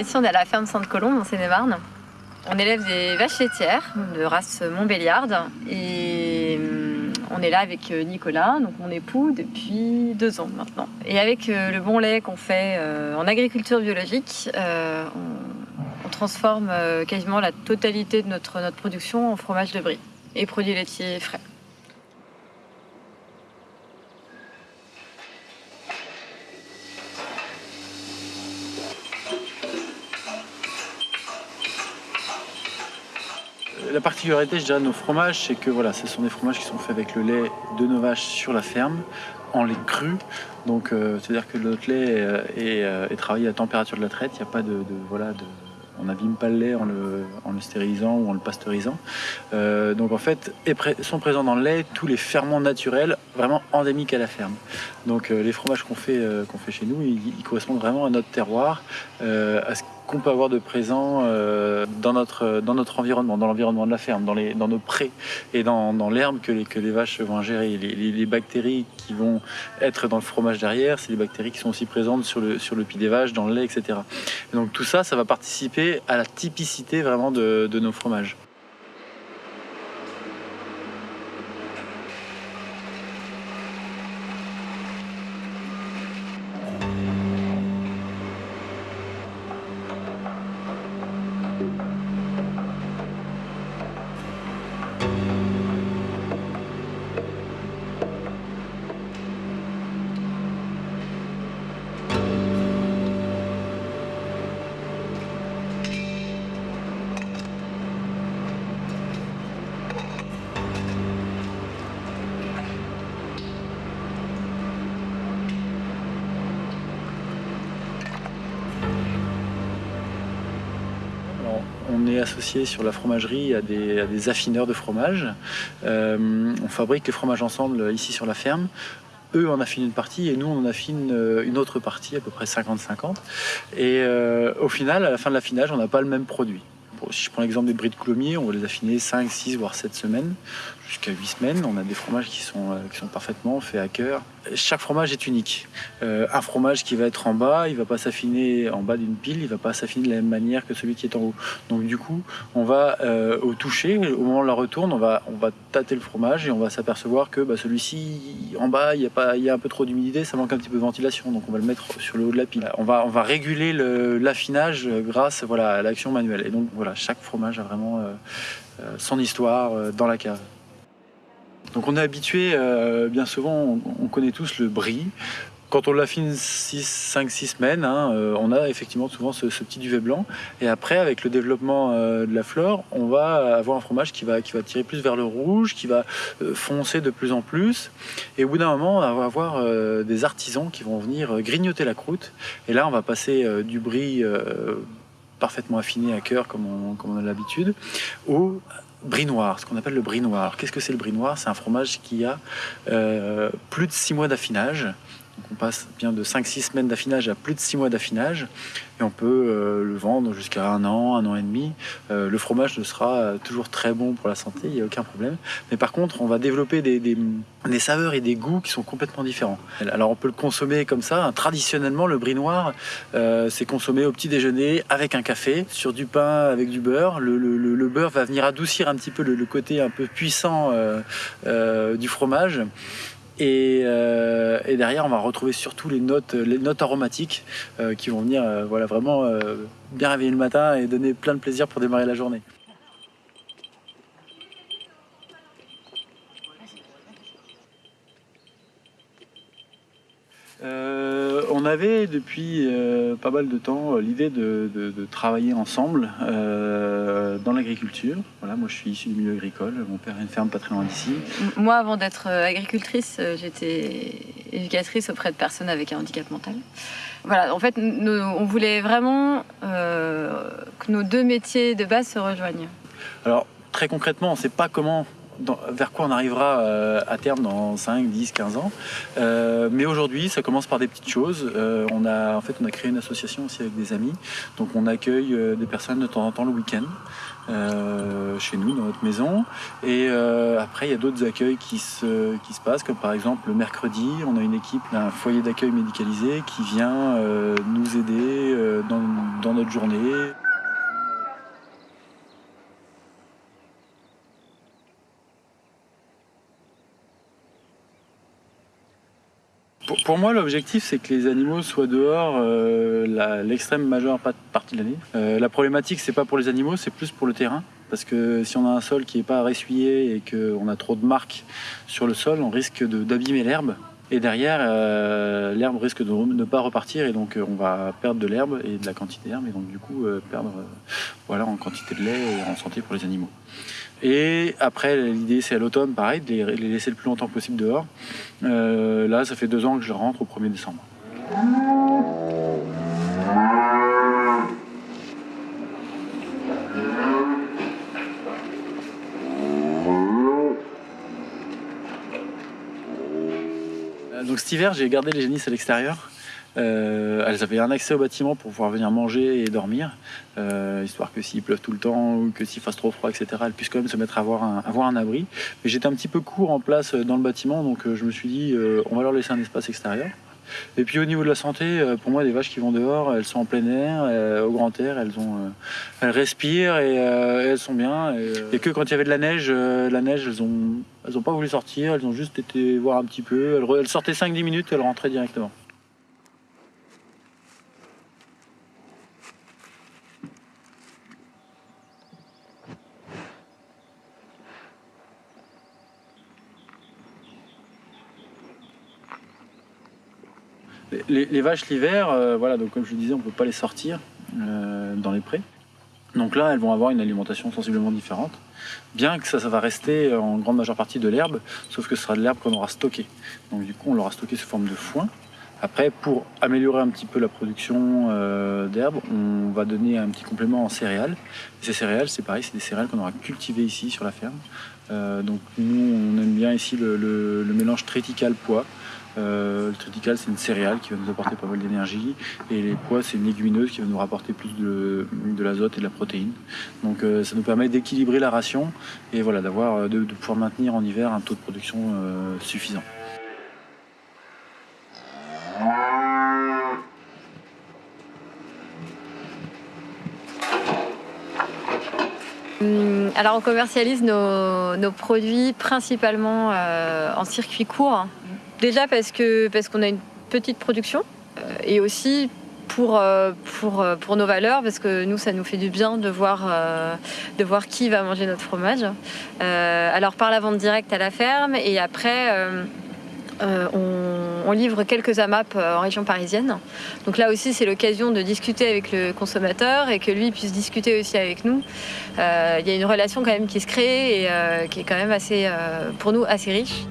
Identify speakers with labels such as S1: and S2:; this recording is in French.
S1: Ici on est à la ferme Sainte-Colombe en Seine-et-Marne. On élève des vaches laitières de race Montbéliarde et hum, on est là avec euh, Nicolas, donc mon époux, depuis deux ans maintenant. Et avec euh, le bon lait qu'on fait euh, en agriculture biologique, on, on transforme quasiment la totalité de notre, notre production en fromage de brie et produits laitiers frais.
S2: La particularité, je dirais, de nos fromages, c'est que voilà, ce sont des fromages qui sont faits avec le lait de nos vaches sur la ferme, en lait cru. Donc, euh, c'est-à-dire que notre lait euh, est, euh, est, travaillé à température de la traite. Il n'y a pas de, voilà, on n'abîme pas le lait en le, stérilisant ou en le pasteurisant. Euh, donc en fait, sont présents dans le lait tous les ferments naturels vraiment endémiques à la ferme. Donc euh, les fromages qu'on fait, euh, qu'on fait chez nous, ils, ils, correspondent vraiment à notre terroir, à ce qu'on peut avoir de présent euh, dans, notre, dans notre environnement, dans l'environnement de la ferme, dans, les, dans nos prés et dans, dans l'herbe que les, que les vaches vont ingérer. Les, les, bactéries qui vont être dans le fromage derrière, c'est les bactéries qui sont aussi présentes sur le, sur le pied des vaches, dans le lait, etc. Et donc tout ça, ça va participer à la typicité vraiment de, de nos fromages. On est associé sur la fromagerie à des, affineurs de fromage. Euh, on fabrique les fromages ensemble ici sur la ferme. Eux en affinent une partie et nous on en affine euh, une autre partie, à peu près 50-50. Et euh, au final, à la fin de l'affinage, on n'a pas le même produit. Bon, si je prends l'exemple des bris de on va les affiner 5, 6, voire 7 semaines, jusqu'à 8 semaines. On a des fromages qui sont, euh, qui sont parfaitement faits à cœur. Chaque fromage est unique. Euh, un fromage qui va être en bas, il ne va pas s'affiner en bas d'une pile, il ne va pas s'affiner de la même manière que celui qui est en haut. Donc du coup, on va euh, au toucher, au moment de la retourne, on va, on va tâter le fromage et on va s'apercevoir que bah, celui-ci, en bas, il y, a y a un peu trop d'humidité, ça manque un petit peu de ventilation, donc on va le mettre sur le haut de la pile. On va, on va réguler l'affinage grâce voilà, à l'action manuelle. Et donc voilà, chaque fromage a vraiment son histoire dans la cave. Donc on est habitué, euh, bien souvent, on, on, connaît tous le brie. Quand on l'affine 5-6 semaines, hein, euh, on a effectivement souvent ce, petit duvet blanc. Et après, avec le développement euh, de la fleur, on va avoir un fromage qui va, qui tirer plus vers le rouge, qui va foncer de plus en plus. Et au bout d'un moment, on va avoir des artisans qui vont venir grignoter la croûte. Et là, on va passer du brie parfaitement affiné à cœur, comme on, comme on a l'habitude, au brie noir, ce qu'on appelle le brie noir. Qu'est-ce que c'est le brie noir? C'est un fromage qui a euh, plus de 6 mois d'affinage. Donc on passe bien de 5-6 semaines d'affinage à plus de 6 mois d'affinage et on peut euh, le vendre jusqu'à un an, un an et demi. Euh, le fromage ne sera toujours très bon pour la santé, il n'y a aucun problème. Mais par contre, on va développer des, saveurs et des goûts qui sont complètement différents. Alors on peut le consommer comme ça. Traditionnellement, le brie noir, euh, c'est consommé au petit déjeuner avec un café, sur du pain avec du beurre. Le, beurre va venir adoucir un petit peu le, côté un peu puissant du fromage. Et, euh, et, derrière, on va retrouver surtout les notes, les notes aromatiques euh, qui vont venir euh, voilà, vraiment bien réveiller le matin et donner plein de plaisir pour démarrer la journée. On avait depuis pas mal de temps l'idée de, travailler ensemble dans l'agriculture. Voilà, moi je suis issu du milieu agricole, mon père a une ferme pas très loin d'ici.
S1: Moi avant d'être agricultrice, j'étais éducatrice auprès de personnes avec un handicap mental. Voilà, en fait, nous, on voulait vraiment que nos deux métiers de base se rejoignent.
S2: Alors très concrètement, on ne sait pas comment dans, vers quoi on arrivera euh, à terme dans 5, 10, 15 ans. Euh, mais aujourd'hui, ça commence par des petites choses. Euh, on a, en fait, on a créé une association aussi avec des amis. Donc on accueille des personnes de temps en temps le week-end. Chez nous, dans notre maison. Et après, il y a d'autres accueils qui se, qui se passent, comme par exemple le mercredi, on a une équipe d'un foyer d'accueil médicalisé qui vient nous aider dans, dans notre journée. Pour, moi, l'objectif, c'est que les animaux soient dehors euh, l'extrême majeure partie de l'année. Euh, la problématique, c'est pas pour les animaux, c'est plus pour le terrain. Parce que si on a un sol qui n'est pas ressuyé et qu'on a trop de marques sur le sol, on risque d'abîmer l'herbe. Et derrière, euh, l'herbe risque de ne pas repartir et donc on va perdre de l'herbe et de la quantité d'herbe et donc du coup perdre voilà, en quantité de lait et en santé pour les animaux. Et après, l'idée c'est à l'automne, pareil, de les laisser le plus longtemps possible dehors. Euh, là, ça fait deux ans que je rentre au 1er décembre. Donc cet hiver, j'ai gardé les génisses à l'extérieur. Euh, elles avaient un accès au bâtiment pour pouvoir venir manger et dormir, euh, histoire que s'il pleuve tout le temps ou que s'il fasse trop froid, etc., elles puissent quand même se mettre à avoir un, avoir un abri. Mais j'étais un petit peu court en place dans le bâtiment, donc je me suis dit, on va leur laisser un espace extérieur. Et puis au niveau de la santé, pour moi, les vaches qui vont dehors, elles sont en plein air, au grand air, elles, ont, elles respirent et, elles sont bien. Et, que quand il y avait de la neige, la neige, elles n'ont pas voulu sortir, elles ont juste été voir un petit peu. Elles, elles sortaient 5-10 minutes et elles rentraient directement. Les, vaches l'hiver, euh, voilà, donc comme je le disais, on ne peut pas les sortir euh, dans les prés. Donc là, elles vont avoir une alimentation sensiblement différente, bien que ça, ça va rester en grande majeure partie de l'herbe, sauf que ce sera de l'herbe qu'on aura stocké. Donc du coup, on l'aura stocké sous forme de foin. Après, pour améliorer un petit peu la production euh, d'herbe, on va donner un petit complément en céréales. ces céréales, c'est pareil, c'est des céréales qu'on aura cultivées ici sur la ferme. donc nous, on aime bien ici le, le mélange triticale-pois. Euh, le triticale, c'est une céréale qui va nous apporter pas mal d'énergie. Et les pois, c'est une légumineuse qui va nous rapporter plus de, l'azote et de la protéine. Donc euh, ça nous permet d'équilibrer la ration et voilà, d'avoir, euh, de, pouvoir maintenir en hiver un taux de production suffisant.
S1: Hum, alors on commercialise nos, produits principalement en circuit court, Déjà parce que parce qu'on a une petite production euh, et aussi pour, euh, pour, euh, pour nos valeurs, parce que nous, ça nous fait du bien de voir, de voir qui va manger notre fromage. alors par la vente directe à la ferme et après... on, livre quelques AMAP en région parisienne. Donc là aussi, c'est l'occasion de discuter avec le consommateur et que lui puisse discuter aussi avec nous. Il y a une relation quand même qui se crée et qui est quand même assez, pour nous, assez riche.